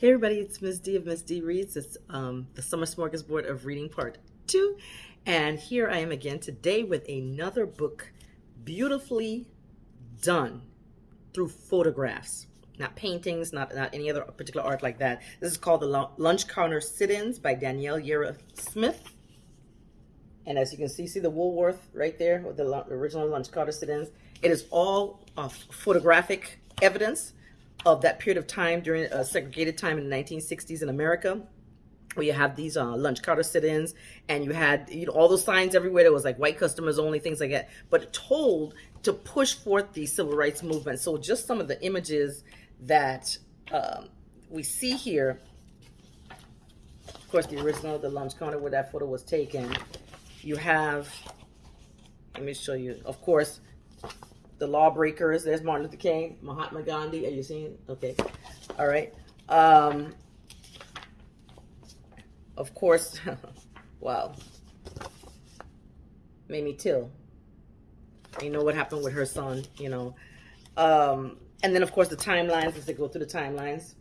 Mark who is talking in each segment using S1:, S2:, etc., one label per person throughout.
S1: Hey everybody, it's Ms. D of Ms. D Reads. It's um, the Summer Smorgasbord of Reading Part 2. And here I am again today with another book beautifully done through photographs. Not paintings, not, not any other particular art like that. This is called The Lunch Counter Sit-Ins by Danielle Llera Smith. And as you can see, see the Woolworth right there with the original Lunch Counter Sit-Ins. It is all uh, photographic evidence of that period of time during a segregated time in the 1960s in America where you have these uh, lunch counter sit-ins and you had you know all those signs everywhere that was like white customers only things like that but told to push forth the civil rights movement. So just some of the images that um, we see here of course the original the lunch counter where that photo was taken. You have let me show you of course the lawbreakers. There's Martin Luther King, Mahatma Gandhi. Are you seeing? Okay. All right. Um, of course, wow. Mamie Till. You know what happened with her son, you know. Um, and then, of course, the timelines, as they go through the timelines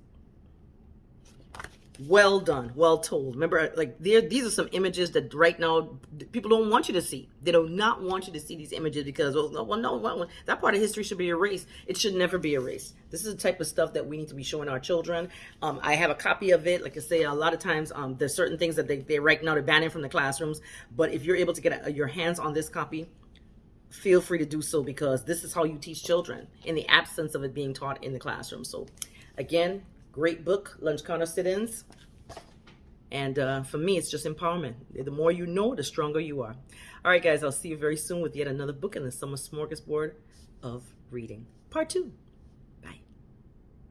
S1: well done. Well told. Remember like there these are some images that right now people don't want you to see. They do not want you to see these images because well no well, no well, that part of history should be erased. It should never be erased. This is the type of stuff that we need to be showing our children. Um, i have a copy of it. Like i say a lot of times um, there's certain things that they, they right now they're banning from the classrooms. But if you're able to get a, your hands on this copy feel free to do so because this is how you teach children in the absence of it being taught in the classroom. So again Great book, Lunch Counter Sit-Ins. And uh, for me, it's just empowerment. The more you know, the stronger you are. All right, guys, I'll see you very soon with yet another book in the Summer Smorgasbord of Reading. Part two.